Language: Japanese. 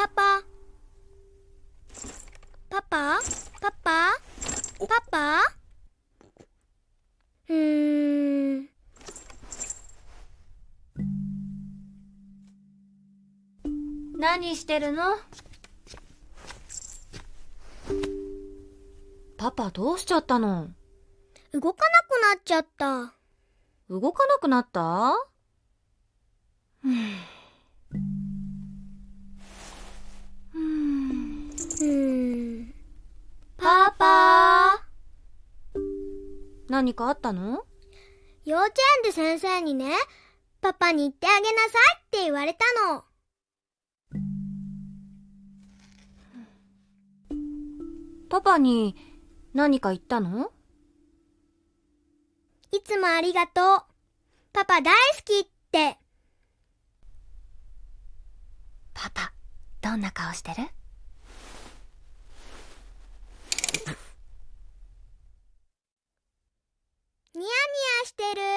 パパ。パパ？パパ？パパ？うーん。何してるの？パパどうしちゃったの？動かなくなっちゃった。動かなくなった？うーん。パパ。何かあったの？幼稚園で先生にねパパに言ってあげなさいって言われたの。パパに何か言ったのいつもありがとう。パパ大好きって。パパ、どんな顔してる？してる。